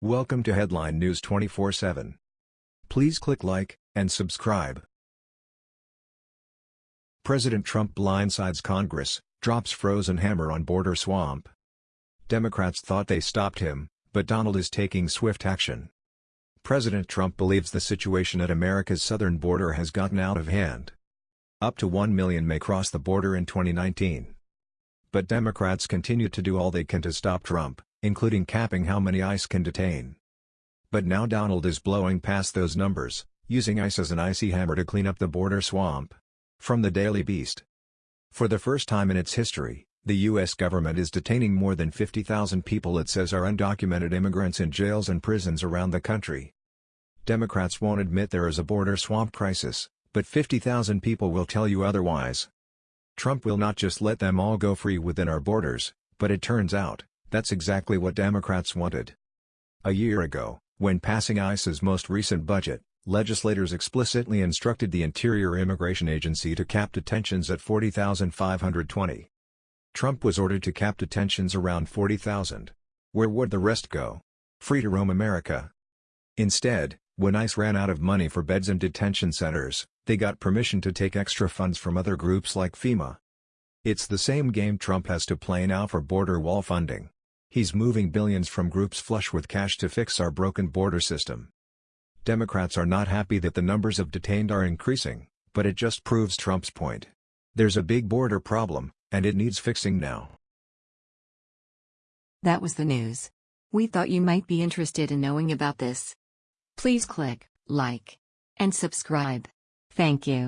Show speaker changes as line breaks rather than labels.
Welcome to Headline News 24/7. Please click like and subscribe. President Trump blindsides Congress, drops frozen hammer on border swamp. Democrats thought they stopped him, but Donald is taking swift action. President Trump believes the situation at America's southern border has gotten out of hand. Up to 1 million may cross the border in 2019. But Democrats continue to do all they can to stop Trump including capping how many ICE can detain. But now Donald is blowing past those numbers, using ICE as an icy hammer to clean up the border swamp. From the Daily Beast. For the first time in its history, the U.S. government is detaining more than 50,000 people it says are undocumented immigrants in jails and prisons around the country. Democrats won't admit there is a border swamp crisis, but 50,000 people will tell you otherwise. Trump will not just let them all go free within our borders, but it turns out, that's exactly what Democrats wanted. A year ago, when passing ICE's most recent budget, legislators explicitly instructed the Interior Immigration Agency to cap detentions at 40,520. Trump was ordered to cap detentions around 40,000. Where would the rest go? Free to roam America. Instead, when ICE ran out of money for beds in detention centers, they got permission to take extra funds from other groups like FEMA. It's the same game Trump has to play now for border wall funding. He's moving billions from groups flush with cash to fix our broken border system. Democrats are not happy that the numbers of detained are increasing, but it just proves Trump's point. There's a big border problem, and it needs fixing now.
That was the news. We thought you might be interested in knowing about this. Please click like and subscribe. Thank you.